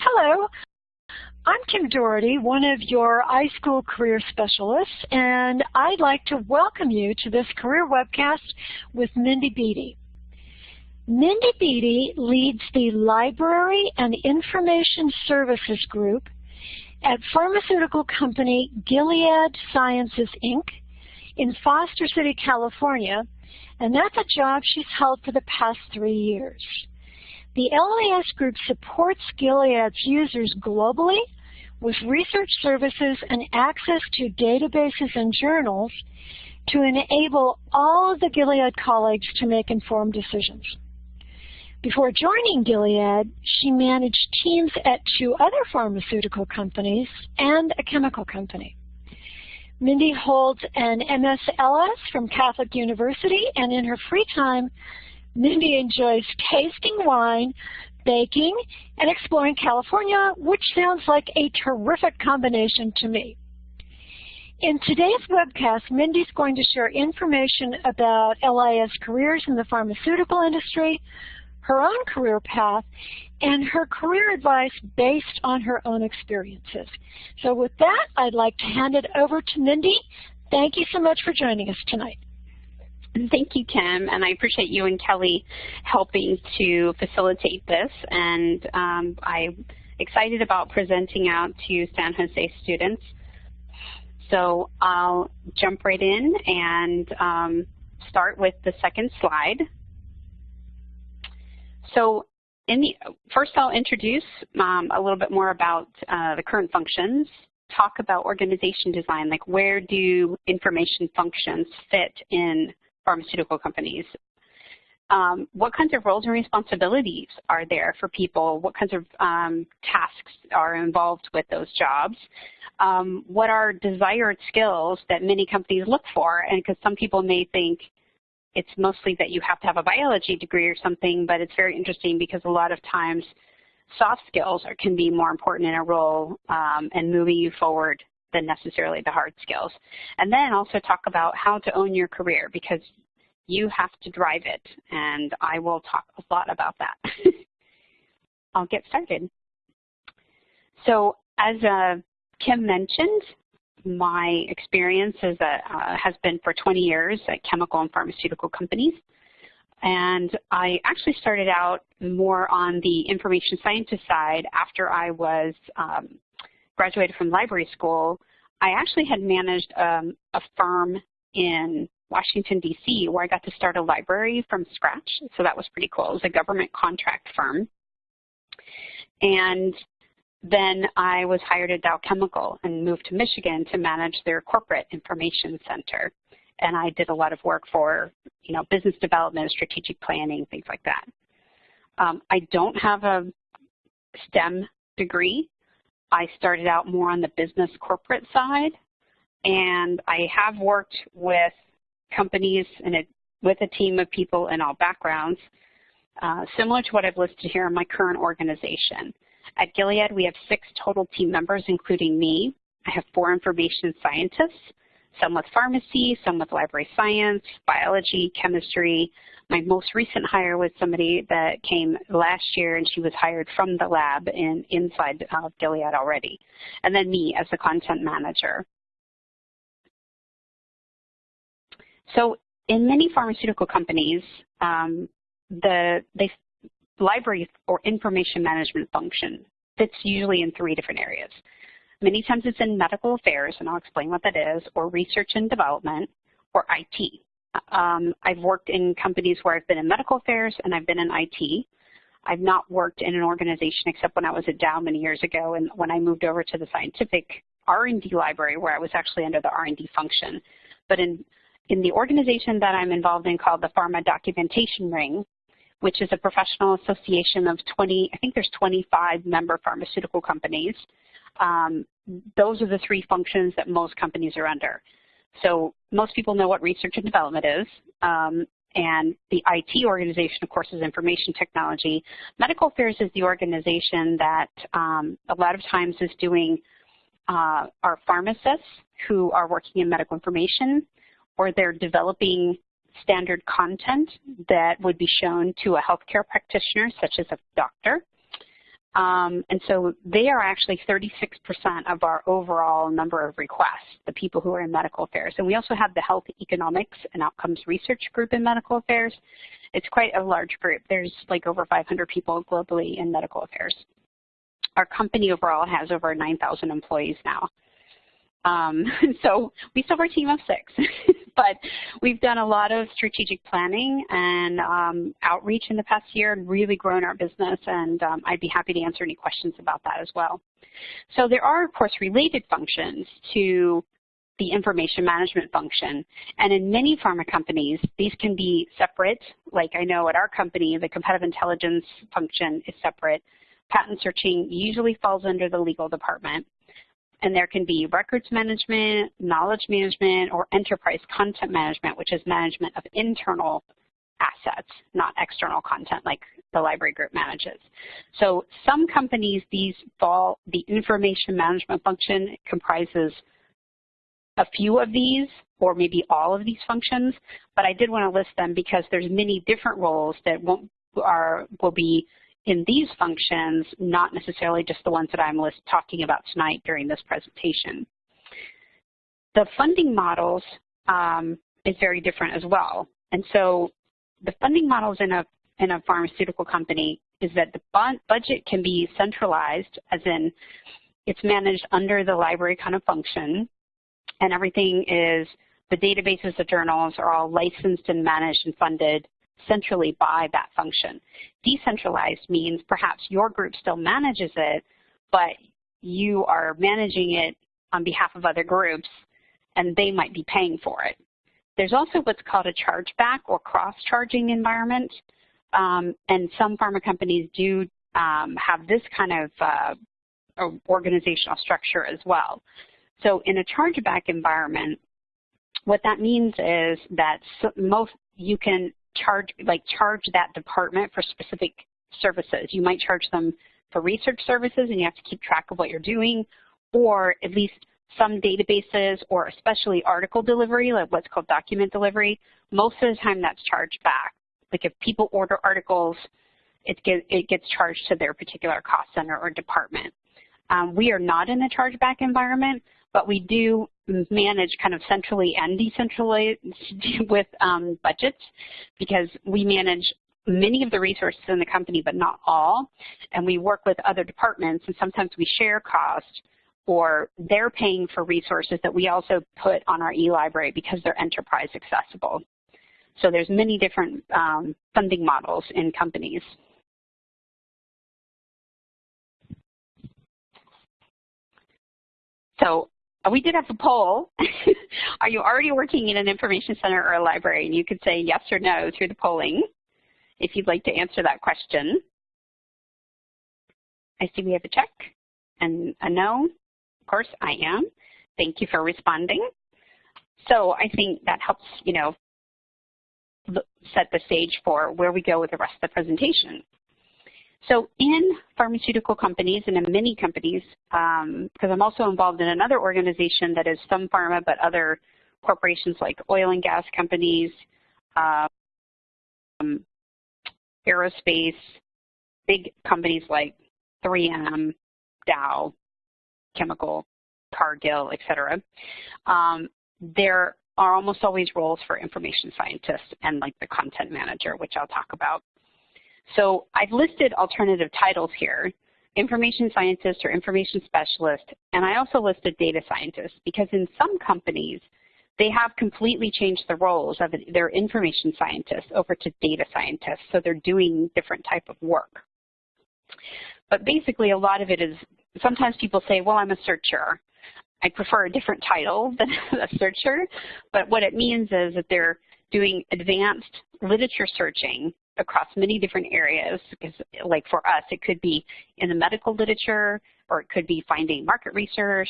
Hello, I'm Kim Doherty, one of your iSchool career specialists, and I'd like to welcome you to this career webcast with Mindy Beatty. Mindy Beatty leads the Library and Information Services Group at pharmaceutical company Gilead Sciences, Inc. in Foster City, California, and that's a job she's held for the past three years. The LIS Group supports Gilead's users globally with research services and access to databases and journals to enable all of the Gilead colleagues to make informed decisions. Before joining Gilead, she managed teams at two other pharmaceutical companies and a chemical company. Mindy holds an MSLS from Catholic University, and in her free time, Mindy enjoys tasting wine, baking, and exploring California, which sounds like a terrific combination to me. In today's webcast, Mindy's going to share information about LIS careers in the pharmaceutical industry, her own career path, and her career advice based on her own experiences. So with that, I'd like to hand it over to Mindy. Thank you so much for joining us tonight. Thank you, Kim, and I appreciate you and Kelly helping to facilitate this. And um, I'm excited about presenting out to San Jose students. So I'll jump right in and um, start with the second slide. So in the, first I'll introduce um, a little bit more about uh, the current functions, talk about organization design, like where do information functions fit in pharmaceutical companies? Um, what kinds of roles and responsibilities are there for people? What kinds of um, tasks are involved with those jobs? Um, what are desired skills that many companies look for? And because some people may think, it's mostly that you have to have a biology degree or something, but it's very interesting because a lot of times soft skills are, can be more important in a role um, and moving you forward than necessarily the hard skills. And then also talk about how to own your career because you have to drive it, and I will talk a lot about that. I'll get started. So as uh, Kim mentioned, my experience a, uh, has been for 20 years at chemical and pharmaceutical companies. And I actually started out more on the information scientist side after I was um, graduated from library school. I actually had managed um, a firm in Washington, D.C., where I got to start a library from scratch. So that was pretty cool. It was a government contract firm. And then I was hired at Dow Chemical and moved to Michigan to manage their corporate information center. And I did a lot of work for, you know, business development, strategic planning, things like that. Um, I don't have a STEM degree. I started out more on the business corporate side. And I have worked with companies and with a team of people in all backgrounds, uh, similar to what I've listed here in my current organization. At Gilead, we have six total team members, including me. I have four information scientists, some with pharmacy, some with library science, biology, chemistry. My most recent hire was somebody that came last year and she was hired from the lab in, inside of Gilead already. And then me as the content manager. So in many pharmaceutical companies, um, the they library or information management function fits usually in three different areas. Many times it's in medical affairs, and I'll explain what that is, or research and development, or IT. Um, I've worked in companies where I've been in medical affairs and I've been in IT. I've not worked in an organization except when I was at Dow many years ago and when I moved over to the scientific R&D library where I was actually under the R&D function. But in, in the organization that I'm involved in called the Pharma Documentation Ring, which is a professional association of 20, I think there's 25 member pharmaceutical companies. Um, those are the three functions that most companies are under. So most people know what research and development is. Um, and the IT organization, of course, is information technology. Medical affairs is the organization that um, a lot of times is doing uh, our pharmacists who are working in medical information, or they're developing standard content that would be shown to a healthcare practitioner, such as a doctor. Um, and so they are actually 36% of our overall number of requests, the people who are in medical affairs. And we also have the Health Economics and Outcomes Research Group in medical affairs. It's quite a large group. There's like over 500 people globally in medical affairs. Our company overall has over 9,000 employees now. Um, so we still have a team of six, but we've done a lot of strategic planning and um, outreach in the past year and really grown our business, and um, I'd be happy to answer any questions about that as well. So there are, of course, related functions to the information management function. And in many pharma companies, these can be separate. Like I know at our company, the competitive intelligence function is separate. Patent searching usually falls under the legal department. And there can be records management, knowledge management, or enterprise content management, which is management of internal assets, not external content like the library group manages. So some companies, these fall, the information management function comprises a few of these or maybe all of these functions, but I did want to list them because there's many different roles that won't, are, will be in these functions, not necessarily just the ones that I'm list, talking about tonight during this presentation. The funding models um, is very different as well. And so the funding models in a, in a pharmaceutical company is that the budget can be centralized, as in it's managed under the library kind of function, and everything is, the databases, the journals are all licensed and managed and funded centrally by that function. Decentralized means perhaps your group still manages it, but you are managing it on behalf of other groups, and they might be paying for it. There's also what's called a chargeback or cross-charging environment, um, and some pharma companies do um, have this kind of uh, organizational structure as well. So in a chargeback environment, what that means is that most you can charge, like charge that department for specific services. You might charge them for research services and you have to keep track of what you're doing, or at least some databases or especially article delivery, like what's called document delivery, most of the time that's charged back. Like if people order articles, it, get, it gets charged to their particular cost center or department. Um, we are not in a chargeback environment, but we do manage kind of centrally and decentrally with um, budgets because we manage many of the resources in the company, but not all. And we work with other departments, and sometimes we share cost, or they're paying for resources that we also put on our e-library because they're enterprise accessible. So there's many different um, funding models in companies. So Uh, we did have a poll. Are you already working in an information center or a library? And you could say yes or no through the polling if you'd like to answer that question. I see we have a check and a no. Of course, I am. Thank you for responding. So I think that helps, you know, set the stage for where we go with the rest of the presentation. So in pharmaceutical companies and in many companies, because um, I'm also involved in another organization that is some pharma but other corporations like oil and gas companies, um, aerospace, big companies like 3M, Dow, Chemical, Cargill, et cetera. Um, there are almost always roles for information scientists and like the content manager, which I'll talk about. So I've listed alternative titles here, information scientist or information specialist, and I also listed data scientist because in some companies, they have completely changed the roles of their information scientists over to data scientists, so they're doing different type of work. But basically, a lot of it is, sometimes people say, well, I'm a searcher. I prefer a different title than a searcher, but what it means is that they're doing advanced literature searching across many different areas because like for us it could be in the medical literature or it could be finding market research,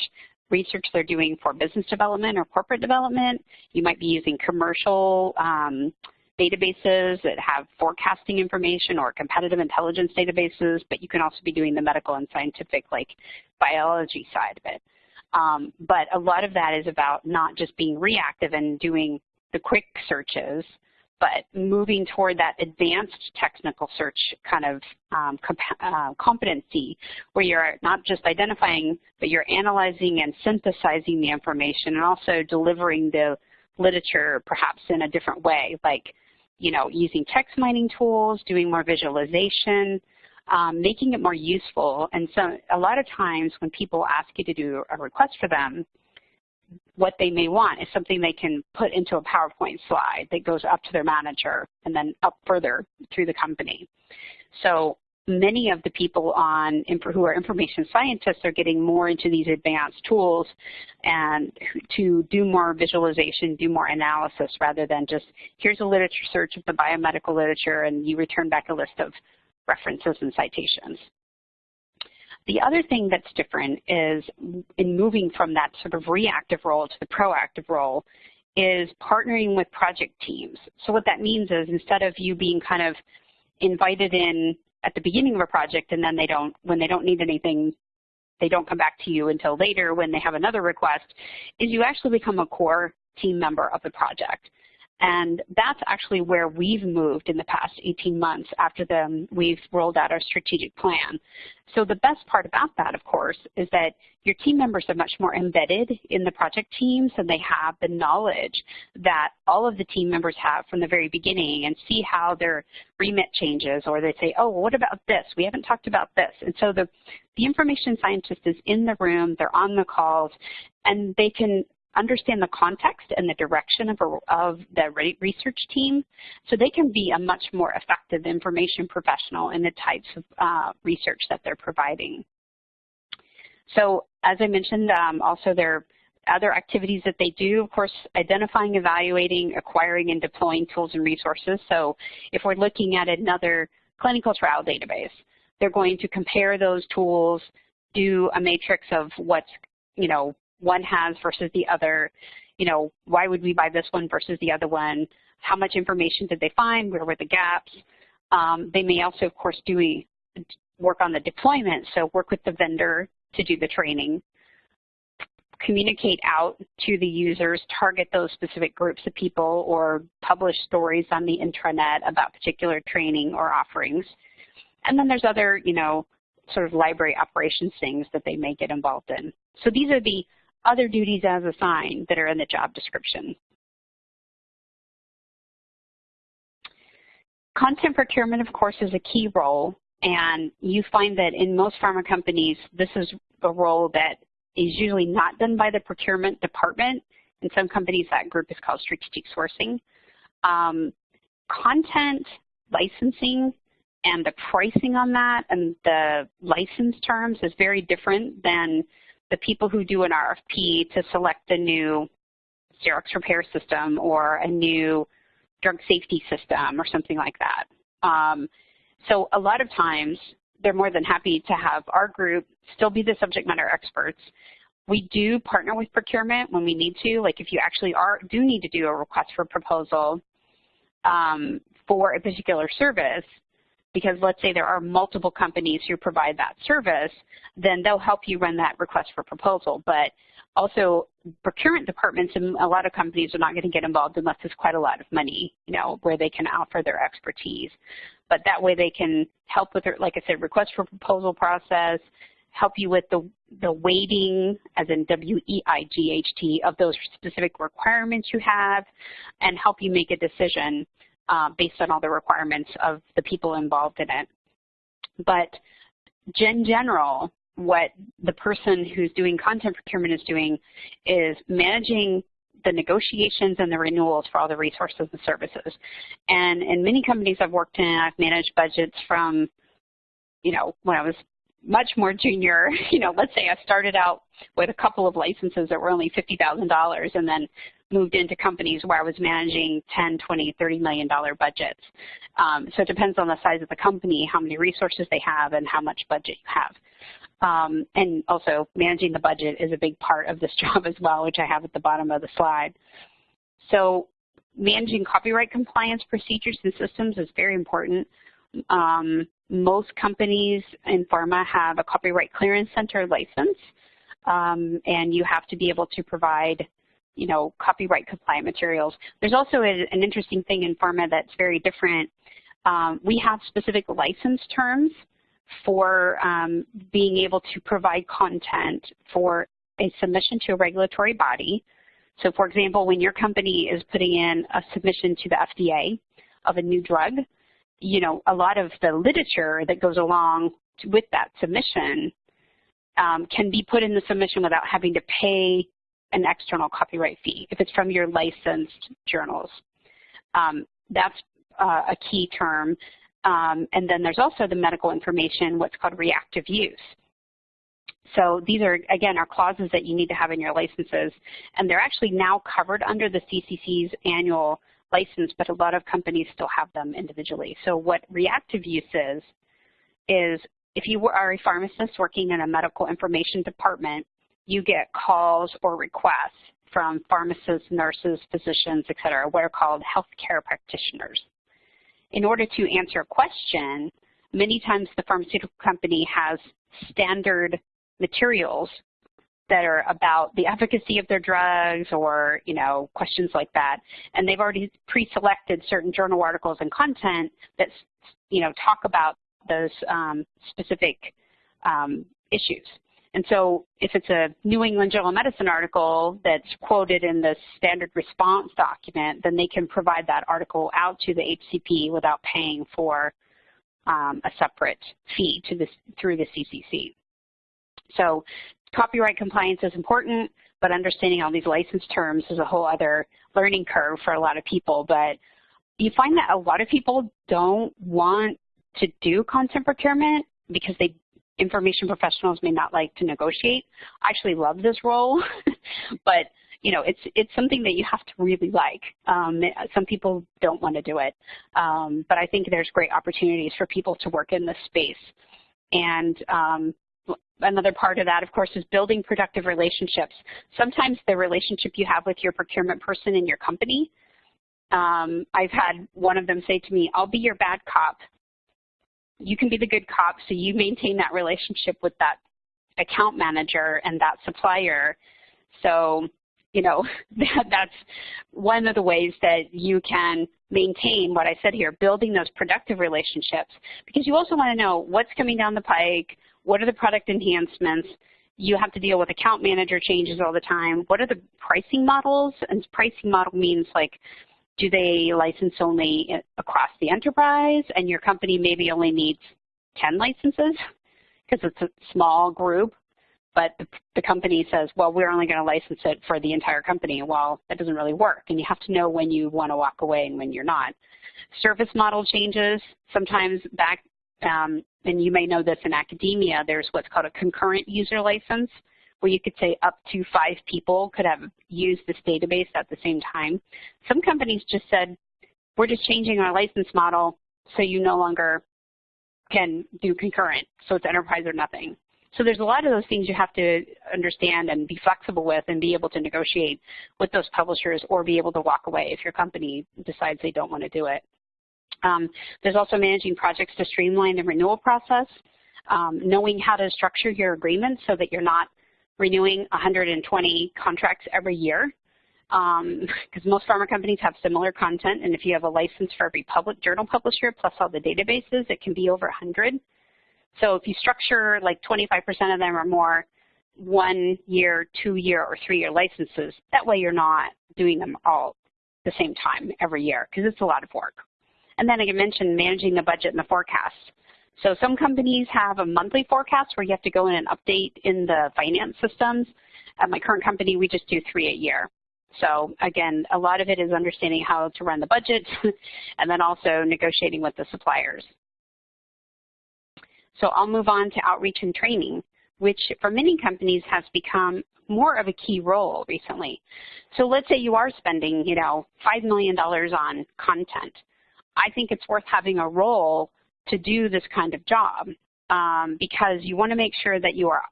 research they're doing for business development or corporate development. You might be using commercial um, databases that have forecasting information or competitive intelligence databases, but you can also be doing the medical and scientific like biology side of it. Um, but a lot of that is about not just being reactive and doing the quick searches, but moving toward that advanced technical search kind of um, uh, competency where you're not just identifying, but you're analyzing and synthesizing the information and also delivering the literature perhaps in a different way, like you know, using text mining tools, doing more visualization, um, making it more useful. And so a lot of times when people ask you to do a request for them, what they may want is something they can put into a PowerPoint slide that goes up to their manager and then up further through the company. So many of the people on who are information scientists are getting more into these advanced tools and to do more visualization, do more analysis rather than just here's a literature search of the biomedical literature and you return back a list of references and citations. The other thing that's different is in moving from that sort of reactive role to the proactive role is partnering with project teams. So what that means is instead of you being kind of invited in at the beginning of a project and then they don't, when they don't need anything, they don't come back to you until later when they have another request, is you actually become a core team member of the project. And that's actually where we've moved in the past 18 months after the, we've rolled out our strategic plan. So the best part about that, of course, is that your team members are much more embedded in the project teams and they have the knowledge that all of the team members have from the very beginning and see how their remit changes or they say, oh, well, what about this? We haven't talked about this. And so the, the information scientist is in the room, they're on the calls, and they can understand the context and the direction of, a, of the research team so they can be a much more effective information professional in the types of uh, research that they're providing. So as I mentioned, um, also there are other activities that they do, of course, identifying, evaluating, acquiring, and deploying tools and resources. So if we're looking at another clinical trial database, they're going to compare those tools, do a matrix of what's, you know, one has versus the other. You know, why would we buy this one versus the other one? How much information did they find? Where were the gaps? Um, they may also, of course, do work on the deployment, so work with the vendor to do the training, communicate out to the users, target those specific groups of people, or publish stories on the intranet about particular training or offerings. And then there's other, you know, sort of library operations things that they may get involved in. So these are the other duties as assigned that are in the job description. Content procurement, of course, is a key role, and you find that in most pharma companies, this is a role that is usually not done by the procurement department. In some companies, that group is called strategic sourcing. Um, content licensing and the pricing on that and the license terms is very different than the people who do an RFP to select a new Xerox repair system or a new drug safety system or something like that. Um, so a lot of times they're more than happy to have our group still be the subject matter experts. We do partner with procurement when we need to, like if you actually are do need to do a request for proposal um, for a particular service, because let's say there are multiple companies who provide that service, then they'll help you run that request for proposal. But also procurement departments and a lot of companies are not going to get involved unless there's quite a lot of money, you know, where they can offer their expertise. But that way they can help with their, like I said, request for proposal process, help you with the, the weighting, as in W-E-I-G-H-T, of those specific requirements you have, and help you make a decision uh, based on all the requirements of the people involved in it. But in general, what the person who's doing content procurement is doing is managing the negotiations and the renewals for all the resources and services. And in many companies I've worked in, I've managed budgets from, you know, when I was much more junior, you know, let's say I started out with a couple of licenses that were only $50,000 and then moved into companies where I was managing 10, 20, 30 million dollar budgets. Um, so it depends on the size of the company, how many resources they have, and how much budget you have. Um, and also managing the budget is a big part of this job as well, which I have at the bottom of the slide. So managing copyright compliance procedures and systems is very important. Um, most companies in pharma have a copyright clearance center license, um, and you have to be able to provide you know, copyright compliant materials. There's also a, an interesting thing in pharma that's very different. Um, we have specific license terms for um, being able to provide content for a submission to a regulatory body. So for example, when your company is putting in a submission to the FDA of a new drug, you know, a lot of the literature that goes along with that submission um, can be put in the submission without having to pay an external copyright fee if it's from your licensed journals. Um, that's uh, a key term. Um, and then there's also the medical information, what's called reactive use. So these are, again, are clauses that you need to have in your licenses. And they're actually now covered under the CCC's annual license, but a lot of companies still have them individually. So what reactive use is, is if you are a pharmacist working in a medical information department, you get calls or requests from pharmacists, nurses, physicians, et cetera, what are called healthcare practitioners. In order to answer a question, many times the pharmaceutical company has standard materials that are about the efficacy of their drugs or, you know, questions like that. And they've already pre-selected certain journal articles and content that, you know, talk about those um, specific um, issues. And so if it's a New England Journal of Medicine article that's quoted in the standard response document, then they can provide that article out to the HCP without paying for um, a separate fee to this, through the CCC. So copyright compliance is important, but understanding all these license terms is a whole other learning curve for a lot of people. But you find that a lot of people don't want to do content procurement because they information professionals may not like to negotiate. I actually love this role, but you know, it's it's something that you have to really like. Um, some people don't want to do it, um, but I think there's great opportunities for people to work in this space. And um, another part of that, of course, is building productive relationships. Sometimes the relationship you have with your procurement person in your company, um, I've had one of them say to me, I'll be your bad cop you can be the good cop, so you maintain that relationship with that account manager and that supplier. So, you know, that, that's one of the ways that you can maintain what I said here, building those productive relationships, because you also want to know what's coming down the pike, what are the product enhancements, you have to deal with account manager changes all the time. What are the pricing models? And pricing model means like do they license only across the enterprise and your company maybe only needs 10 licenses because it's a small group, but the, the company says, well, we're only going to license it for the entire company. Well, that doesn't really work, and you have to know when you want to walk away and when you're not. Service model changes, sometimes back, um, and you may know this in academia, there's what's called a concurrent user license where you could say up to five people could have used this database at the same time. Some companies just said, we're just changing our license model so you no longer can do concurrent, so it's enterprise or nothing. So there's a lot of those things you have to understand and be flexible with and be able to negotiate with those publishers or be able to walk away if your company decides they don't want to do it. Um, there's also managing projects to streamline the renewal process, um, knowing how to structure your agreements so that you're not renewing 120 contracts every year because um, most pharma companies have similar content, and if you have a license for every public journal publisher plus all the databases, it can be over 100. So if you structure like 25% of them or more one year, two year, or three year licenses, that way you're not doing them all the same time every year because it's a lot of work. And then I mentioned managing the budget and the forecast. So some companies have a monthly forecast where you have to go in and update in the finance systems. At my current company, we just do three a year. So again, a lot of it is understanding how to run the budget and then also negotiating with the suppliers. So I'll move on to outreach and training, which for many companies has become more of a key role recently. So let's say you are spending, you know, $5 million on content. I think it's worth having a role to do this kind of job um, because you want to make sure that you are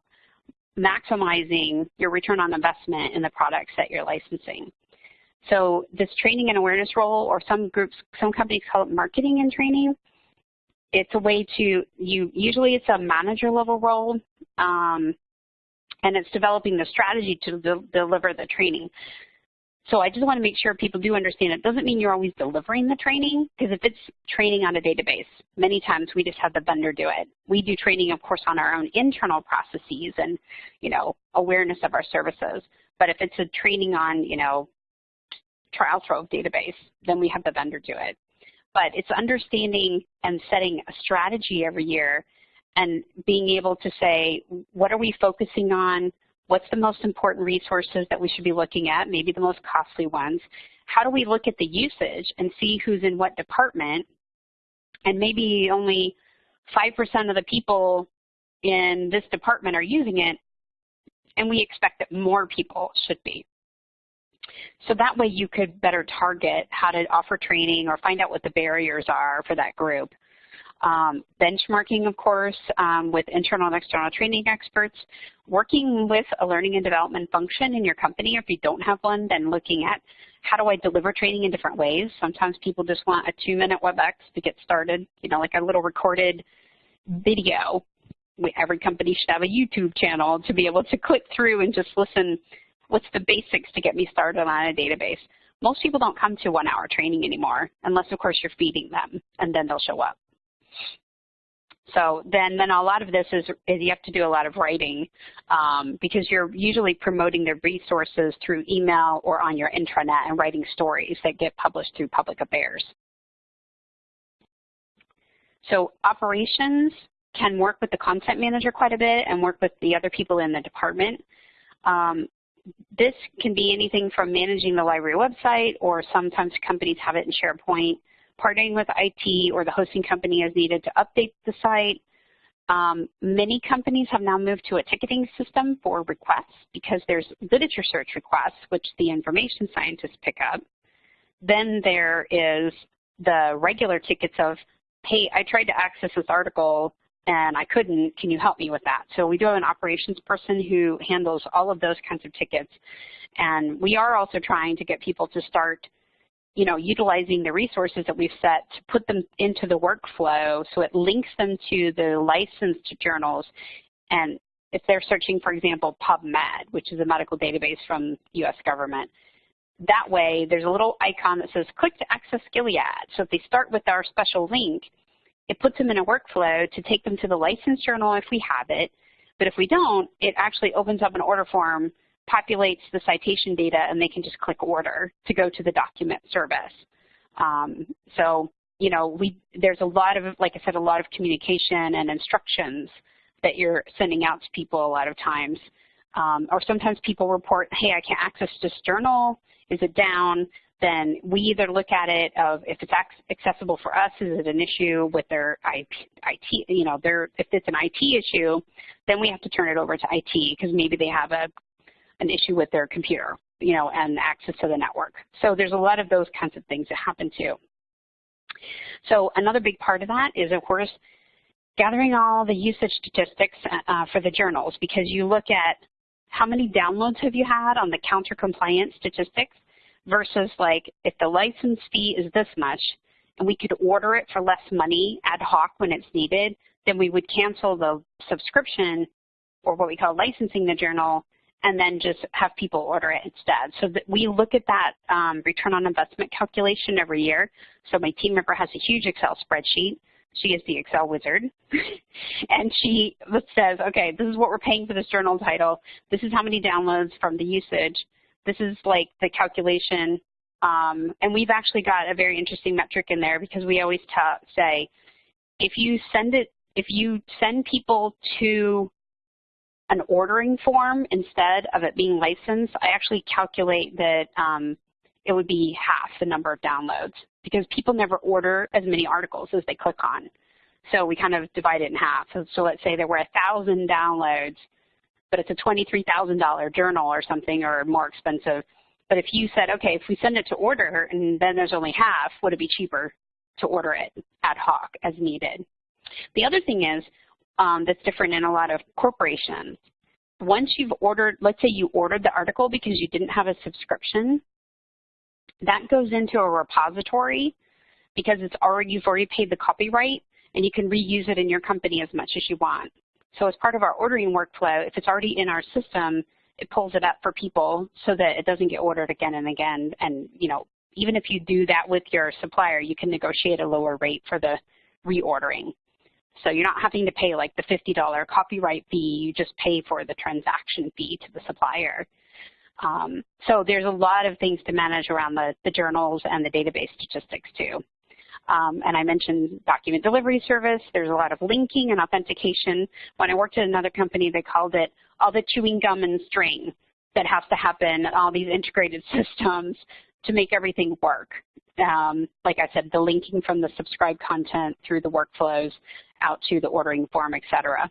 maximizing your return on investment in the products that you're licensing. So this training and awareness role, or some groups, some companies call it marketing and training, it's a way to, you usually it's a manager level role, um, and it's developing the strategy to de deliver the training. So I just want to make sure people do understand it doesn't mean you're always delivering the training, because if it's training on a database, many times we just have the vendor do it. We do training, of course, on our own internal processes and, you know, awareness of our services. But if it's a training on, you know, Trialtrove database, then we have the vendor do it. But it's understanding and setting a strategy every year and being able to say, what are we focusing on? What's the most important resources that we should be looking at, maybe the most costly ones? How do we look at the usage and see who's in what department? And maybe only 5% of the people in this department are using it, and we expect that more people should be. So that way you could better target how to offer training or find out what the barriers are for that group. Um, benchmarking, of course, um, with internal and external training experts, working with a learning and development function in your company. If you don't have one, then looking at how do I deliver training in different ways. Sometimes people just want a two-minute WebEx to get started, you know, like a little recorded video. Every company should have a YouTube channel to be able to click through and just listen what's the basics to get me started on a database. Most people don't come to one-hour training anymore, unless, of course, you're feeding them, and then they'll show up. So then, then a lot of this is, is you have to do a lot of writing um, because you're usually promoting the resources through email or on your intranet and writing stories that get published through public affairs. So operations can work with the content manager quite a bit and work with the other people in the department. Um, this can be anything from managing the library website or sometimes companies have it in SharePoint partnering with IT or the hosting company as needed to update the site. Um, many companies have now moved to a ticketing system for requests because there's literature search requests, which the information scientists pick up. Then there is the regular tickets of, hey, I tried to access this article and I couldn't, can you help me with that? So we do have an operations person who handles all of those kinds of tickets. And we are also trying to get people to start you know, utilizing the resources that we've set to put them into the workflow so it links them to the licensed journals. And if they're searching, for example, PubMed, which is a medical database from U.S. government, that way there's a little icon that says click to access Gilead. So if they start with our special link, it puts them in a workflow to take them to the licensed journal if we have it. But if we don't, it actually opens up an order form populates the citation data and they can just click order to go to the document service. Um, so, you know, we there's a lot of, like I said, a lot of communication and instructions that you're sending out to people a lot of times. Um, or sometimes people report, hey, I can't access this journal. Is it down? Then we either look at it of if it's accessible for us, is it an issue with their IT, you know, their, if it's an IT issue, then we have to turn it over to IT because maybe they have a an issue with their computer, you know, and access to the network. So there's a lot of those kinds of things that happen too. So another big part of that is, of course, gathering all the usage statistics uh, for the journals because you look at how many downloads have you had on the counter compliance statistics versus like if the license fee is this much and we could order it for less money ad hoc when it's needed, then we would cancel the subscription or what we call licensing the journal and then just have people order it instead. So that we look at that um, return on investment calculation every year. So my team member has a huge Excel spreadsheet. She is the Excel wizard. and she says, okay, this is what we're paying for this journal title. This is how many downloads from the usage. This is like the calculation. Um, and we've actually got a very interesting metric in there because we always say, if you send it, if you send people to an ordering form instead of it being licensed, I actually calculate that um, it would be half the number of downloads because people never order as many articles as they click on. So we kind of divide it in half. So, so let's say there were 1,000 downloads, but it's a $23,000 journal or something or more expensive. But if you said, okay, if we send it to order and then there's only half, would it be cheaper to order it ad hoc as needed? The other thing is um, that's different in a lot of corporations. Once you've ordered, let's say you ordered the article because you didn't have a subscription, that goes into a repository because it's already, you've already paid the copyright and you can reuse it in your company as much as you want. So as part of our ordering workflow, if it's already in our system it pulls it up for people so that it doesn't get ordered again and again. And, you know, even if you do that with your supplier, you can negotiate a lower rate for the reordering. So you're not having to pay like the $50 copyright fee, you just pay for the transaction fee to the supplier. Um, so there's a lot of things to manage around the, the journals and the database statistics too. Um, and I mentioned document delivery service. There's a lot of linking and authentication. When I worked at another company, they called it all the chewing gum and string that has to happen, all these integrated systems to make everything work. Um, like I said, the linking from the subscribed content through the workflows out to the ordering form, et cetera.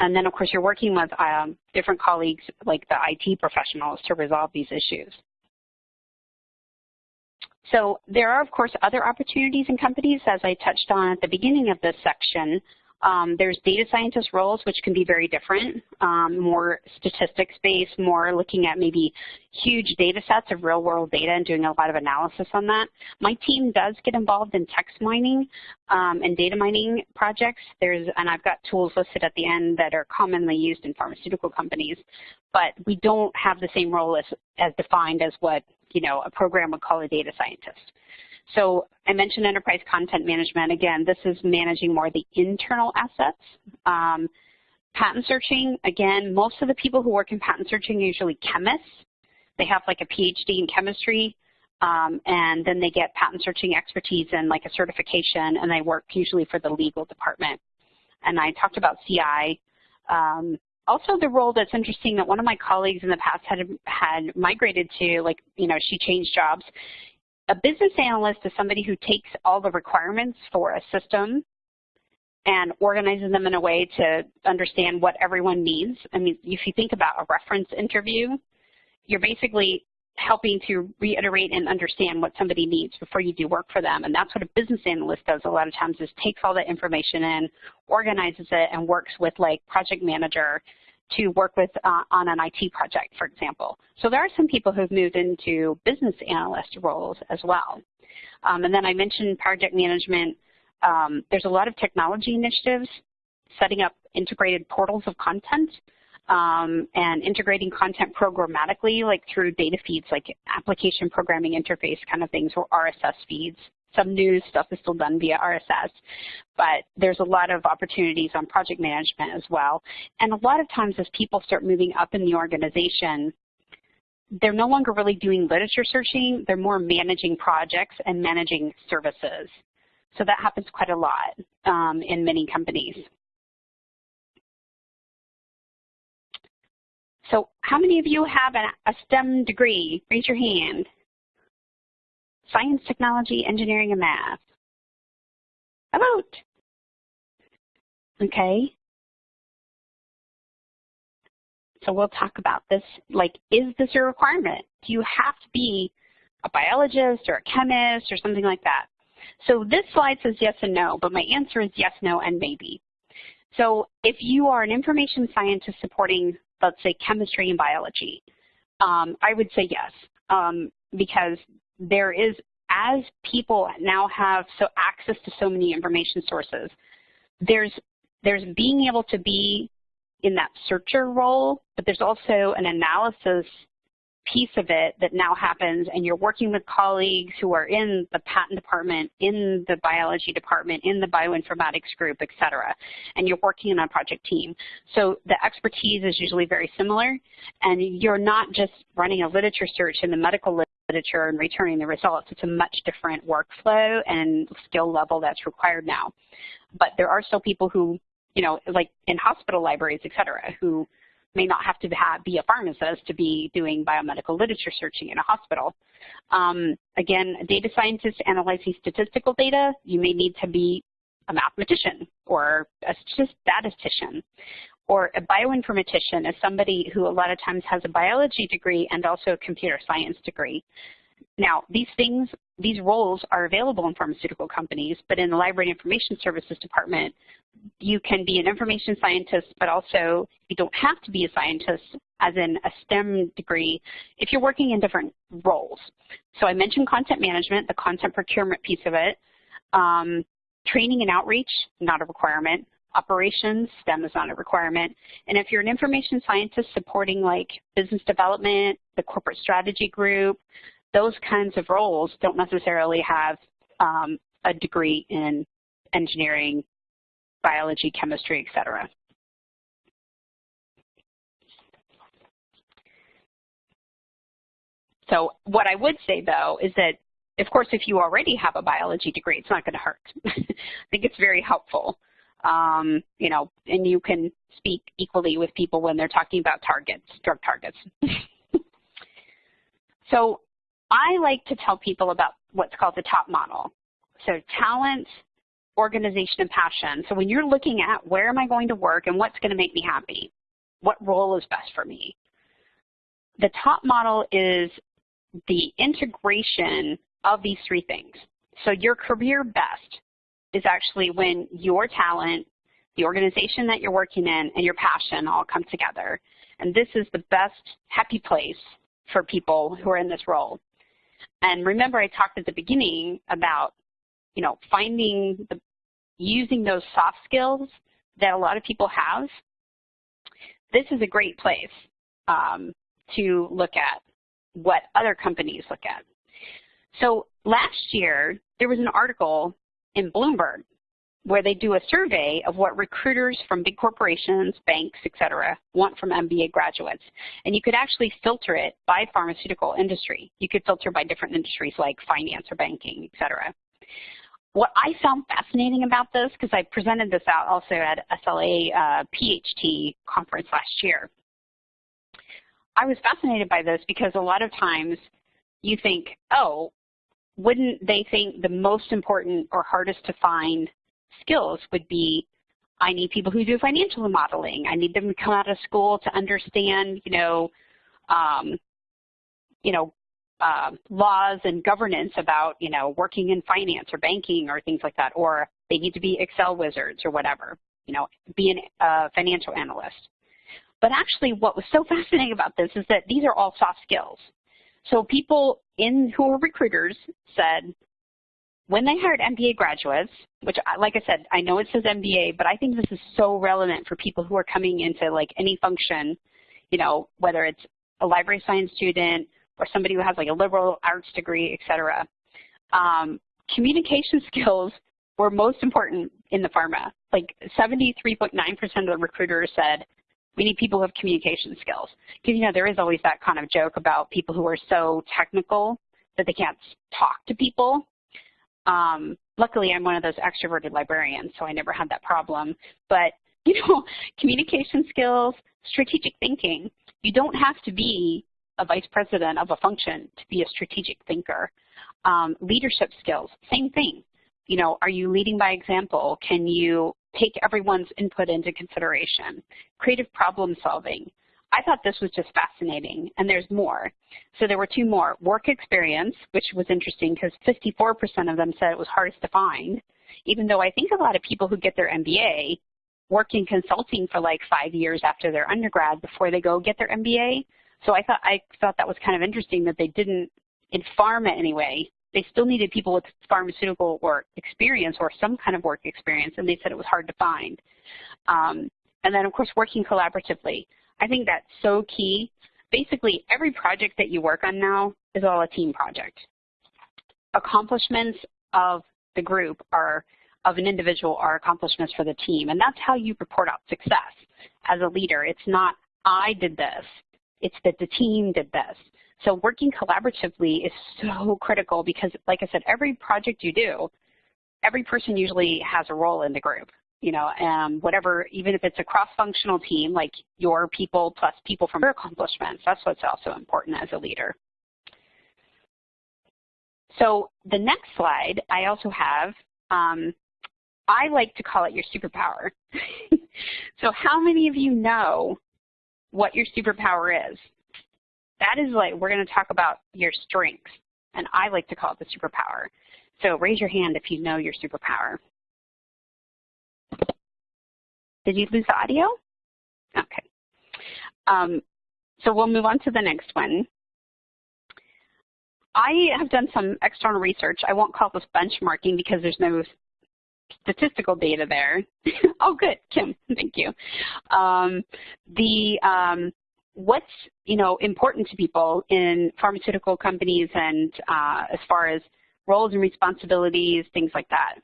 And then, of course, you're working with um, different colleagues like the IT professionals to resolve these issues. So there are, of course, other opportunities in companies, as I touched on at the beginning of this section. Um, there's data scientist roles, which can be very different, um, more statistics-based, more looking at maybe huge data sets of real-world data and doing a lot of analysis on that. My team does get involved in text mining um, and data mining projects. There's, and I've got tools listed at the end that are commonly used in pharmaceutical companies, but we don't have the same role as, as defined as what you know a program would call a data scientist. So I mentioned enterprise content management. Again, this is managing more the internal assets. Um, patent searching, again, most of the people who work in patent searching are usually chemists. They have like a PhD in chemistry, um, and then they get patent searching expertise and like a certification, and they work usually for the legal department. And I talked about CI. Um, also the role that's interesting that one of my colleagues in the past had had migrated to, like, you know, she changed jobs, a business analyst is somebody who takes all the requirements for a system and organizes them in a way to understand what everyone needs. I mean, if you think about a reference interview, you're basically helping to reiterate and understand what somebody needs before you do work for them. And that's what a business analyst does a lot of times is takes all that information in, organizes it, and works with like project manager to work with uh, on an IT project, for example. So there are some people who've moved into business analyst roles as well. Um, and then I mentioned project management. Um, there's a lot of technology initiatives, setting up integrated portals of content um, and integrating content programmatically, like through data feeds, like application programming interface kind of things, or RSS feeds some news stuff is still done via RSS, but there's a lot of opportunities on project management as well. And a lot of times as people start moving up in the organization, they're no longer really doing literature searching, they're more managing projects and managing services. So that happens quite a lot um, in many companies. So how many of you have a, a STEM degree? Raise your hand science, technology, engineering, and math. A vote. Okay. So we'll talk about this, like, is this a requirement? Do you have to be a biologist or a chemist or something like that? So this slide says yes and no, but my answer is yes, no, and maybe. So if you are an information scientist supporting, let's say, chemistry and biology, um, I would say yes, um, because there is, as people now have so access to so many information sources, there's, there's being able to be in that searcher role, but there's also an analysis piece of it that now happens and you're working with colleagues who are in the patent department, in the biology department, in the bioinformatics group, et cetera, and you're working on a project team. So the expertise is usually very similar and you're not just running a literature search in the medical literature and returning the results. It's a much different workflow and skill level that's required now. But there are still people who, you know, like in hospital libraries, et cetera, who may not have to have, be a pharmacist to be doing biomedical literature searching in a hospital. Um, again, a data scientist analyzing statistical data, you may need to be a mathematician or a statistician. Or a bioinformatician is somebody who a lot of times has a biology degree and also a computer science degree. Now, these things, these roles are available in pharmaceutical companies, but in the Library Information Services Department, you can be an information scientist, but also you don't have to be a scientist as in a STEM degree if you're working in different roles. So I mentioned content management, the content procurement piece of it. Um, training and outreach, not a requirement. Operations, STEM is not a requirement. And if you're an information scientist supporting like business development, the corporate strategy group, those kinds of roles don't necessarily have um, a degree in engineering, biology, chemistry, et cetera. So what I would say, though, is that, of course, if you already have a biology degree, it's not going to hurt. I think it's very helpful. Um, you know, and you can speak equally with people when they're talking about targets, drug targets. so I like to tell people about what's called the top model. So talent, organization, and passion. So when you're looking at where am I going to work and what's going to make me happy, what role is best for me, the top model is the integration of these three things. So your career best is actually when your talent, the organization that you're working in, and your passion all come together. And this is the best happy place for people who are in this role. And remember I talked at the beginning about, you know, finding the, using those soft skills that a lot of people have. This is a great place um, to look at what other companies look at. So last year, there was an article in Bloomberg where they do a survey of what recruiters from big corporations, banks, et cetera, want from MBA graduates. And you could actually filter it by pharmaceutical industry. You could filter by different industries like finance or banking, et cetera. What I found fascinating about this, because I presented this out also at SLA uh, PHT conference last year, I was fascinated by this because a lot of times you think, oh, wouldn't they think the most important or hardest to find skills would be I need people who do financial modeling. I need them to come out of school to understand, you know, um, you know, uh, laws and governance about, you know, working in finance or banking or things like that, or they need to be Excel wizards or whatever, you know, be a uh, financial analyst. But actually what was so fascinating about this is that these are all soft skills. So people in who are recruiters said, when they hired MBA graduates, which like I said, I know it says MBA, but I think this is so relevant for people who are coming into like any function, you know, whether it's a library science student or somebody who has like a liberal arts degree, et cetera. Um, communication skills were most important in the pharma. Like 73.9% of the recruiters said we need people who have communication skills. Because, you know, there is always that kind of joke about people who are so technical that they can't talk to people. Um, luckily, I'm one of those extroverted librarians, so I never had that problem. But, you know, communication skills, strategic thinking, you don't have to be a vice president of a function to be a strategic thinker. Um, leadership skills, same thing. You know, are you leading by example? Can you take everyone's input into consideration. Creative problem solving. I thought this was just fascinating, and there's more. So there were two more. Work experience, which was interesting because 54% of them said it was hardest to find, even though I think a lot of people who get their MBA work in consulting for like five years after their undergrad before they go get their MBA. So I thought I thought that was kind of interesting that they didn't, in pharma anyway, they still needed people with pharmaceutical work experience or some kind of work experience, and they said it was hard to find. Um, and then, of course, working collaboratively. I think that's so key. Basically, every project that you work on now is all a team project. Accomplishments of the group are of an individual are accomplishments for the team, and that's how you report out success as a leader. It's not, I did this. It's that the team did this. So working collaboratively is so critical because, like I said, every project you do, every person usually has a role in the group. You know, and whatever, even if it's a cross-functional team, like your people plus people from your accomplishments, that's what's also important as a leader. So the next slide, I also have, um, I like to call it your superpower. so how many of you know what your superpower is? That is like, we're going to talk about your strengths, and I like to call it the superpower. So raise your hand if you know your superpower. Did you lose the audio? Okay. Um, so we'll move on to the next one. I have done some external research. I won't call this benchmarking because there's no statistical data there. oh, good, Kim, thank you. Um, the um, what's you know important to people in pharmaceutical companies and uh, as far as roles and responsibilities, things like that.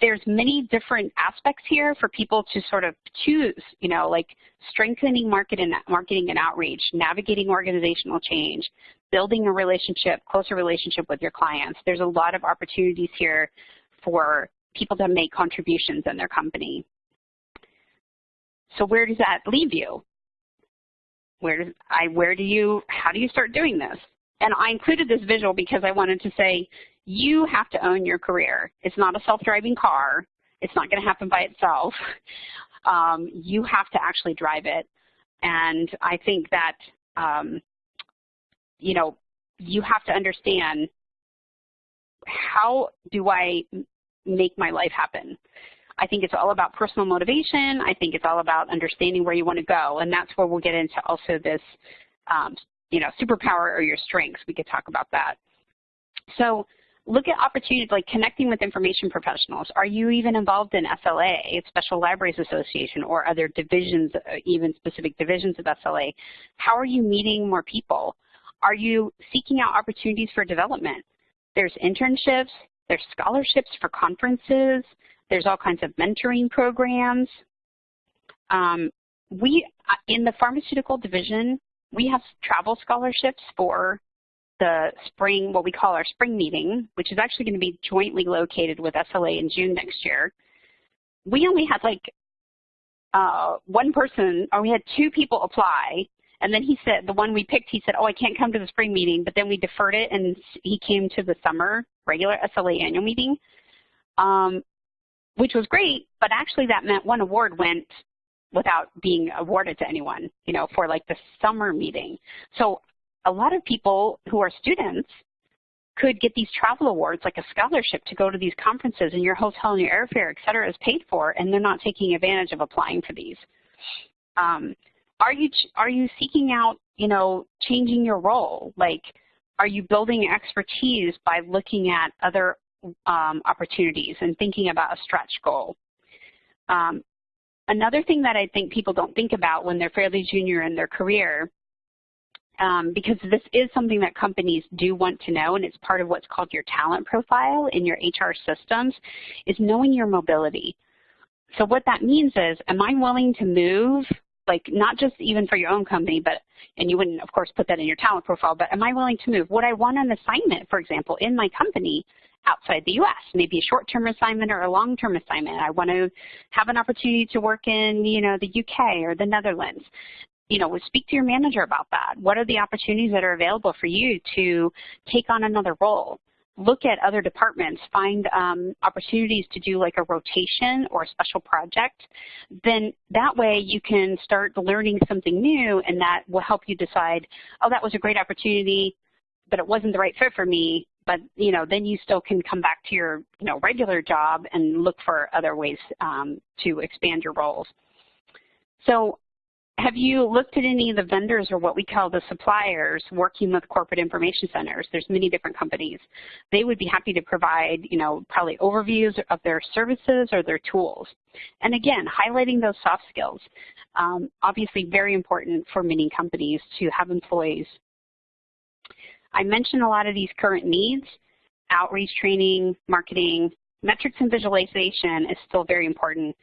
There's many different aspects here for people to sort of choose, you know, like strengthening market and marketing and outreach, navigating organizational change, building a relationship, closer relationship with your clients. There's a lot of opportunities here for people to make contributions in their company. So where does that leave you? Where does I where do you how do you start doing this? And I included this visual because I wanted to say you have to own your career. It's not a self-driving car. It's not going to happen by itself. Um, you have to actually drive it. And I think that, um, you know, you have to understand how do I make my life happen? I think it's all about personal motivation. I think it's all about understanding where you want to go. And that's where we'll get into also this, um, you know, superpower or your strengths. We could talk about that. So look at opportunities like connecting with information professionals. Are you even involved in SLA, Special Libraries Association, or other divisions, uh, even specific divisions of SLA? How are you meeting more people? Are you seeking out opportunities for development? There's internships, there's scholarships for conferences. There's all kinds of mentoring programs. Um, we, uh, in the pharmaceutical division, we have travel scholarships for the spring, what we call our spring meeting, which is actually going to be jointly located with SLA in June next year. We only had like uh, one person, or we had two people apply, and then he said, the one we picked, he said, oh, I can't come to the spring meeting, but then we deferred it, and he came to the summer regular SLA annual meeting, um, which was great, but actually that meant one award went without being awarded to anyone, you know, for like the summer meeting. So a lot of people who are students could get these travel awards, like a scholarship to go to these conferences and your hotel and your airfare, et cetera, is paid for, and they're not taking advantage of applying for these. Um, are you are you seeking out, you know, changing your role? Like, are you building expertise by looking at other um, opportunities and thinking about a stretch goal? Um, another thing that I think people don't think about when they're fairly junior in their career, um, because this is something that companies do want to know, and it's part of what's called your talent profile in your HR systems, is knowing your mobility. So what that means is, am I willing to move like not just even for your own company, but, and you wouldn't of course put that in your talent profile, but am I willing to move? Would I want an assignment, for example, in my company outside the U.S., maybe a short-term assignment or a long-term assignment. I want to have an opportunity to work in, you know, the UK or the Netherlands. You know, speak to your manager about that. What are the opportunities that are available for you to take on another role? look at other departments, find um, opportunities to do like a rotation or a special project, then that way you can start learning something new and that will help you decide, oh, that was a great opportunity, but it wasn't the right fit for me. But, you know, then you still can come back to your, you know, regular job and look for other ways um, to expand your roles. So have you looked at any of the vendors or what we call the suppliers working with corporate information centers? There's many different companies. They would be happy to provide, you know, probably overviews of their services or their tools. And again, highlighting those soft skills. Um, obviously very important for many companies to have employees. I mentioned a lot of these current needs, outreach training, marketing, metrics and visualization is still very important.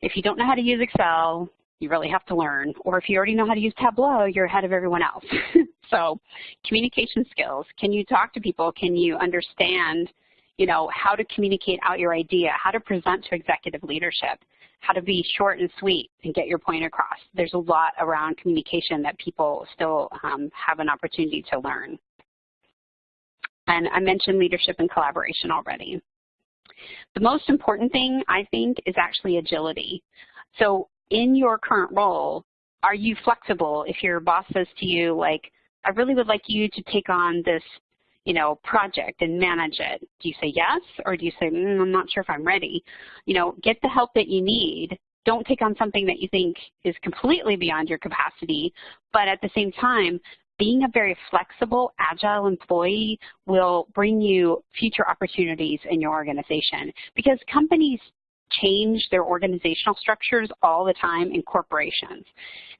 If you don't know how to use Excel, you really have to learn. Or if you already know how to use Tableau, you're ahead of everyone else. so communication skills. Can you talk to people? Can you understand you know, how to communicate out your idea, how to present to executive leadership, how to be short and sweet and get your point across. There's a lot around communication that people still um, have an opportunity to learn. And I mentioned leadership and collaboration already. The most important thing, I think, is actually agility. So in your current role, are you flexible if your boss says to you, like, I really would like you to take on this, you know, project and manage it. Do you say yes, or do you say, mm, I'm not sure if I'm ready? You know, get the help that you need. Don't take on something that you think is completely beyond your capacity, but at the same time, being a very flexible, agile employee will bring you future opportunities in your organization because companies change their organizational structures all the time in corporations.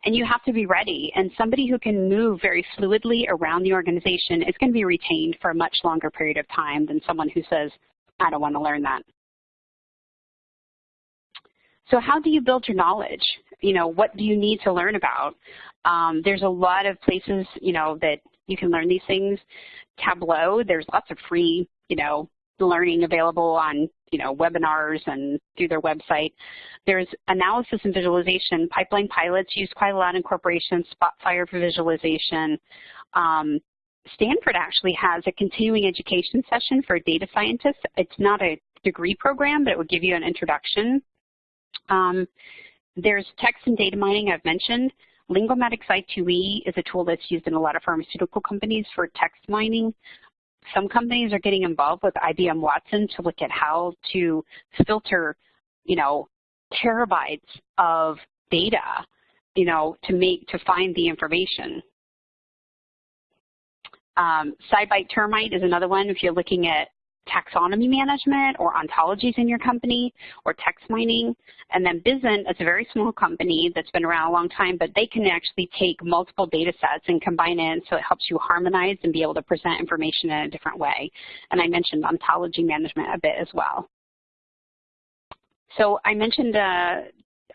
And you have to be ready. And somebody who can move very fluidly around the organization is going to be retained for a much longer period of time than someone who says, I don't want to learn that. So how do you build your knowledge? You know, what do you need to learn about? Um, there's a lot of places, you know, that you can learn these things. Tableau, there's lots of free, you know, learning available on, you know, webinars and through their website. There's analysis and visualization. Pipeline pilots used quite a lot in corporations, Spotfire for visualization. Um, Stanford actually has a continuing education session for data scientists. It's not a degree program, but it would give you an introduction. Um, there's text and data mining I've mentioned. Linguamatics I2E is a tool that's used in a lot of pharmaceutical companies for text mining. Some companies are getting involved with IBM Watson to look at how to filter, you know, terabytes of data, you know, to make to find the information. Um, SciBite Termite is another one if you're looking at taxonomy management or ontologies in your company or text mining. And then Bizant is a very small company that's been around a long time, but they can actually take multiple data sets and combine it so it helps you harmonize and be able to present information in a different way. And I mentioned ontology management a bit as well. So I mentioned, uh,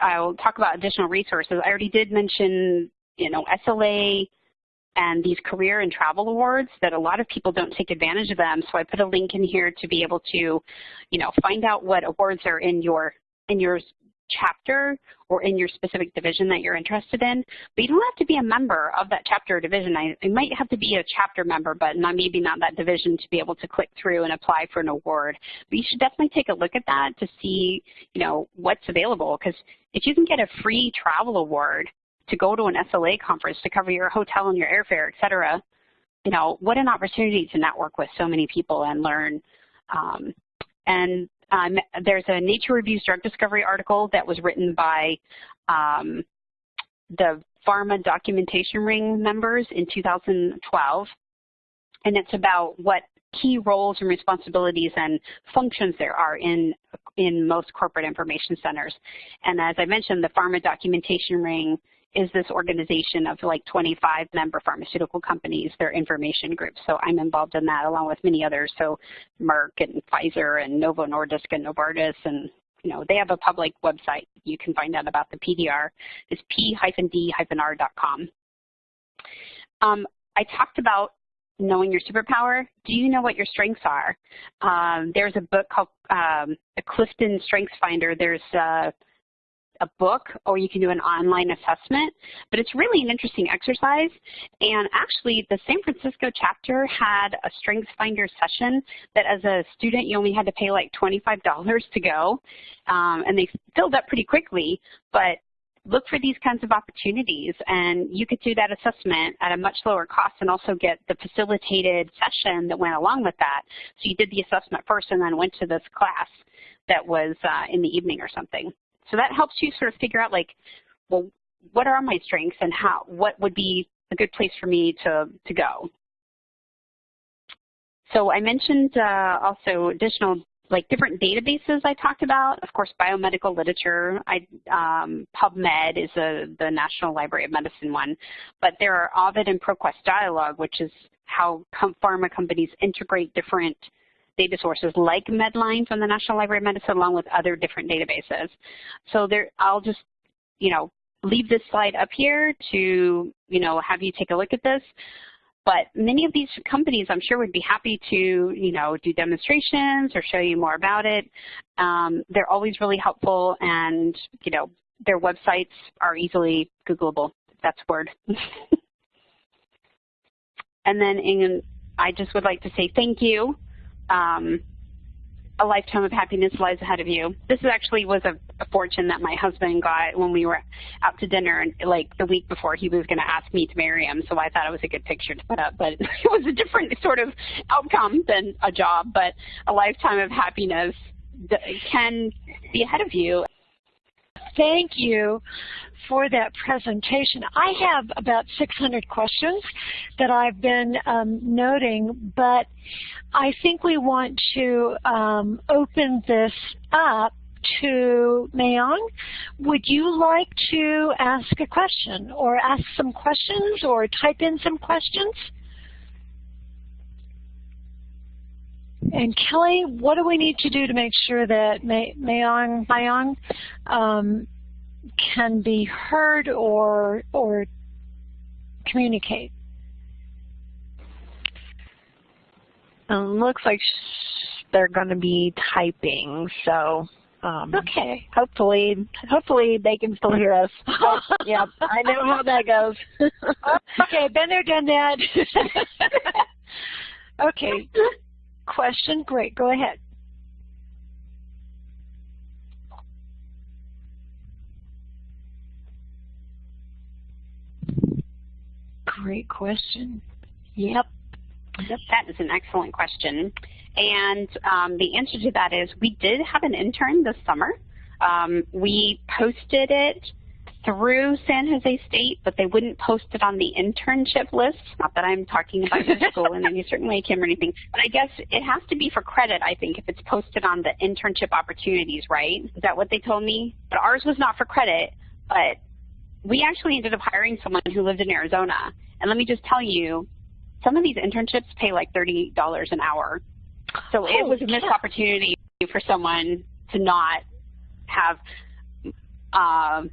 I'll talk about additional resources. I already did mention, you know, SLA, and these career and travel awards that a lot of people don't take advantage of them. So I put a link in here to be able to, you know, find out what awards are in your in your chapter or in your specific division that you're interested in. But you don't have to be a member of that chapter or division. I, you might have to be a chapter member, but not maybe not that division to be able to click through and apply for an award. But you should definitely take a look at that to see, you know, what's available. Because if you can get a free travel award, to go to an SLA conference to cover your hotel and your airfare, et cetera, you know, what an opportunity to network with so many people and learn. Um, and um, there's a Nature Reviews Drug Discovery article that was written by um, the Pharma Documentation Ring members in 2012. And it's about what key roles and responsibilities and functions there are in, in most corporate information centers. And as I mentioned, the Pharma Documentation Ring is this organization of like 25 member pharmaceutical companies, their information groups. So I'm involved in that along with many others. So Merck and Pfizer and Novo Nordisk and Novartis and you know, they have a public website. You can find out about the PDR. It's p-d-r.com. Um, I talked about knowing your superpower. Do you know what your strengths are? Um, there's a book called um, the Clifton Strengths Finder. There's uh, a book or you can do an online assessment, but it's really an interesting exercise. And actually, the San Francisco chapter had a Strengths Finder session that as a student, you only had to pay like $25 to go. Um, and they filled up pretty quickly, but look for these kinds of opportunities and you could do that assessment at a much lower cost and also get the facilitated session that went along with that. So you did the assessment first and then went to this class that was uh, in the evening or something. So that helps you sort of figure out like, well, what are my strengths and how, what would be a good place for me to, to go. So I mentioned uh, also additional like different databases I talked about. Of course, biomedical literature. I, um, PubMed is a, the National Library of Medicine one. But there are Ovid and ProQuest Dialog, which is how com pharma companies integrate different data sources like Medline from the National Library of Medicine along with other different databases. So there, I'll just, you know, leave this slide up here to, you know, have you take a look at this. But many of these companies, I'm sure, would be happy to, you know, do demonstrations or show you more about it. Um, they're always really helpful, and you know, their websites are easily Googleable. That's word. and then, in, I just would like to say thank you um, a lifetime of happiness lies ahead of you. This actually was a, a, fortune that my husband got when we were out to dinner, and like the week before he was going to ask me to marry him. So I thought it was a good picture to put up, but it was a different sort of outcome than a job. But a lifetime of happiness can be ahead of you. Thank you for that presentation. I have about 600 questions that I've been um, noting, but I think we want to um, open this up to Mayong. Would you like to ask a question or ask some questions or type in some questions? And Kelly, what do we need to do to make sure that Mayong, Mayong um, can be heard or, or communicate? Um, looks like they're going to be typing, so um, okay. Hopefully, hopefully they can still hear us. yeah, I know how that goes. okay, been there, done that. okay. Question, great. Go ahead. Great question. Yep. Yep, that is an excellent question. And um, the answer to that is we did have an intern this summer. Um, we posted it through San Jose State, but they wouldn't post it on the internship list. Not that I'm talking about your school in any certain way, Kim, or anything, but I guess it has to be for credit, I think, if it's posted on the internship opportunities, right? Is that what they told me? But ours was not for credit, but we actually ended up hiring someone who lived in Arizona. And let me just tell you, some of these internships pay like $30 an hour. So it was a missed opportunity for someone to not have um,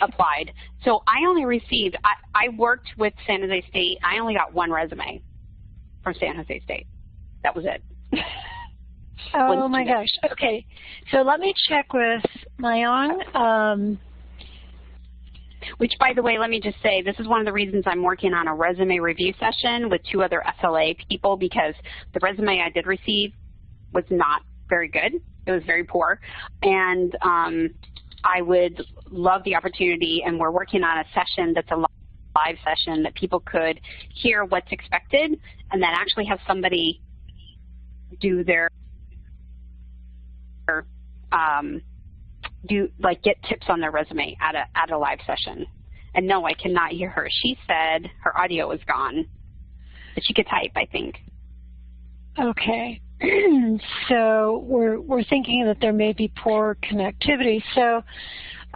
applied. So I only received, I, I worked with San Jose State. I only got one resume from San Jose State. That was it. oh my gosh. Okay. So let me check with Mayong. Um, which, by the way, let me just say, this is one of the reasons I'm working on a resume review session with two other SLA people because the resume I did receive was not very good. It was very poor. And um, I would love the opportunity, and we're working on a session that's a live session that people could hear what's expected and then actually have somebody do their um, do like get tips on their resume at a at a live session. And no, I cannot hear her. She said her audio was gone, but she could type, I think. Okay. so we're we're thinking that there may be poor connectivity. So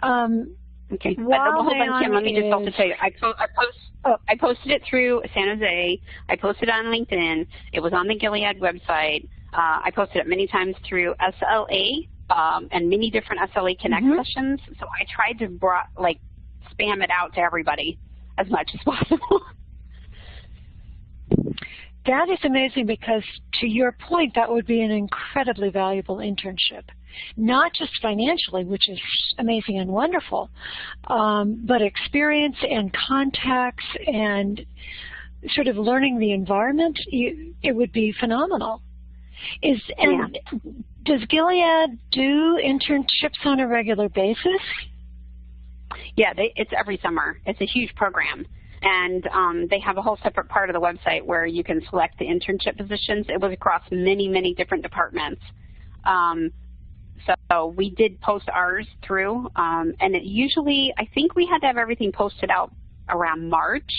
um, Okay. But hold on, Kim. Let me just also tell you. I, po I, post, oh. I posted it through San Jose. I posted it on LinkedIn. It was on the Gilead website. Uh, I posted it many times through SLA um, and many different SLA Connect mm -hmm. sessions. So I tried to brought, like spam it out to everybody as much as possible. That is amazing because to your point, that would be an incredibly valuable internship. Not just financially, which is amazing and wonderful, um, but experience and contacts and sort of learning the environment, you, it would be phenomenal. Is and yeah. does Gilead do internships on a regular basis? Yeah, they, it's every summer. It's a huge program. And um, they have a whole separate part of the website where you can select the internship positions. It was across many, many different departments. Um, so we did post ours through, um, and it usually, I think we had to have everything posted out around March.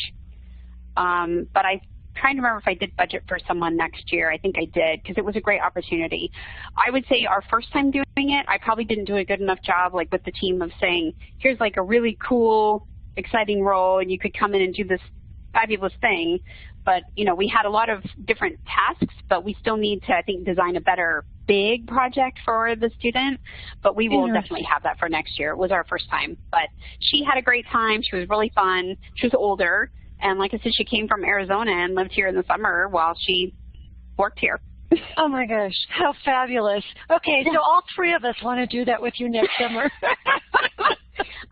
Um, but I trying to remember if I did budget for someone next year. I think I did because it was a great opportunity. I would say our first time doing it, I probably didn't do a good enough job like with the team of saying, here's like a really cool, exciting role and you could come in and do this fabulous thing. But, you know, we had a lot of different tasks, but we still need to, I think, design a better big project for the student, but we will definitely have that for next year. It was our first time. But she had a great time. She was really fun. She was older. And like I said, she came from Arizona and lived here in the summer while she worked here. oh my gosh, how fabulous. Okay, so all three of us want to do that with you next summer.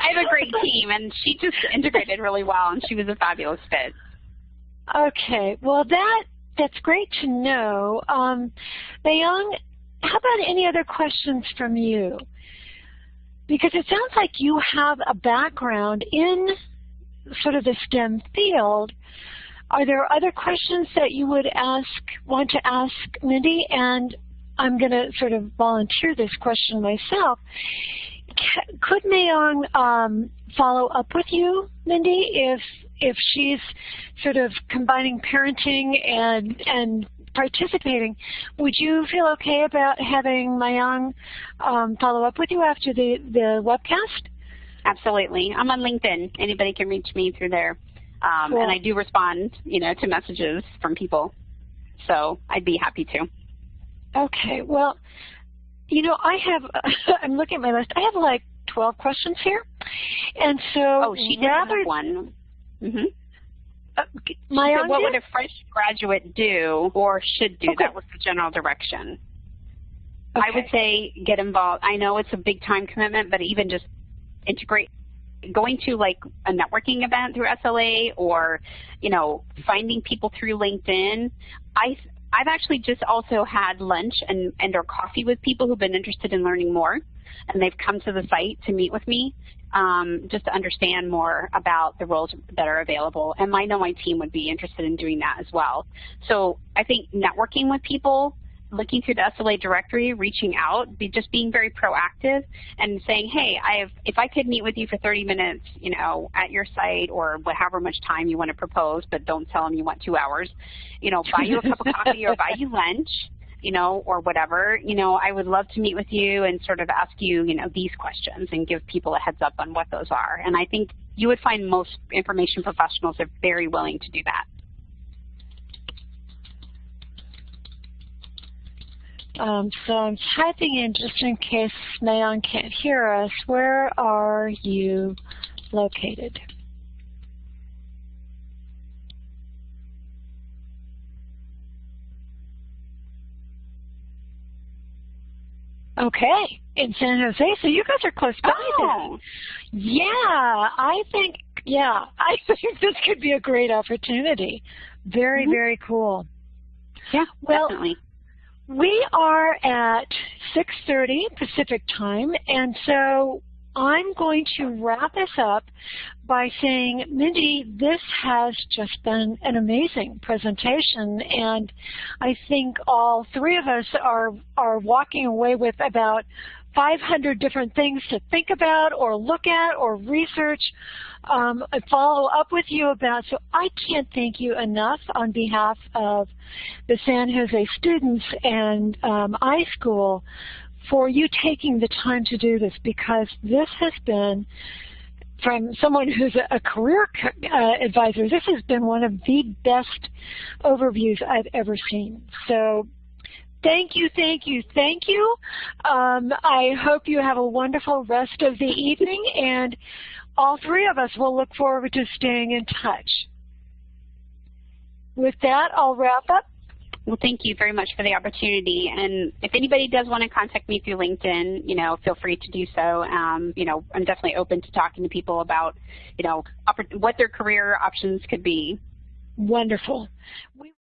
I have a great team, and she just integrated really well, and she was a fabulous fit. Okay, well that that's great to know. Um, Mayong, how about any other questions from you? Because it sounds like you have a background in sort of the STEM field. Are there other questions that you would ask, want to ask Mindy? And I'm going to sort of volunteer this question myself. could Mayong um, follow up with you, Mindy, if if she's sort of combining parenting and and participating, would you feel okay about having Mayong um, follow up with you after the, the webcast? Absolutely. I'm on LinkedIn. Anybody can reach me through there. Um, cool. And I do respond, you know, to messages from people. So I'd be happy to. Okay. Well, you know, I have, I'm looking at my list. I have like 12 questions here. And so Oh, she did rather, have one. Mm -hmm. Uh, my so what would a fresh graduate do or should do? Okay. That was the general direction. Okay. I would say get involved. I know it's a big time commitment, but even just integrate going to like a networking event through SLA or, you know, finding people through LinkedIn. I I've actually just also had lunch and, and or coffee with people who've been interested in learning more and they've come to the site to meet with me um, just to understand more about the roles that are available. And I know my team would be interested in doing that as well. So I think networking with people, looking through the SLA directory, reaching out, be just being very proactive and saying, hey, I have, if I could meet with you for 30 minutes, you know, at your site or however much time you want to propose, but don't tell them you want two hours, you know, buy you a cup of coffee or buy you lunch, you know, or whatever, you know, I would love to meet with you and sort of ask you, you know, these questions and give people a heads up on what those are. And I think you would find most information professionals are very willing to do that. Um, so I'm typing in just in case Mayon can't hear us, where are you located? Okay, in San Jose. So you guys are close by oh. then. Yeah, I think, yeah, I think this could be a great opportunity. Very, mm -hmm. very cool. Yeah, well, definitely. We are at 6.30 Pacific time, and so I'm going to wrap this up by saying, Mindy, this has just been an amazing presentation, and I think all three of us are, are walking away with about 500 different things to think about or look at or research um, and follow up with you about. So I can't thank you enough on behalf of the San Jose students and um, iSchool for you taking the time to do this because this has been from someone who's a, career uh, advisor, this has been one of the best overviews I've ever seen. So thank you, thank you, thank you. Um, I hope you have a wonderful rest of the evening, and all three of us will look forward to staying in touch. With that, I'll wrap up. Well, thank you very much for the opportunity. And if anybody does want to contact me through LinkedIn, you know, feel free to do so. Um, you know, I'm definitely open to talking to people about, you know, what their career options could be. Wonderful. We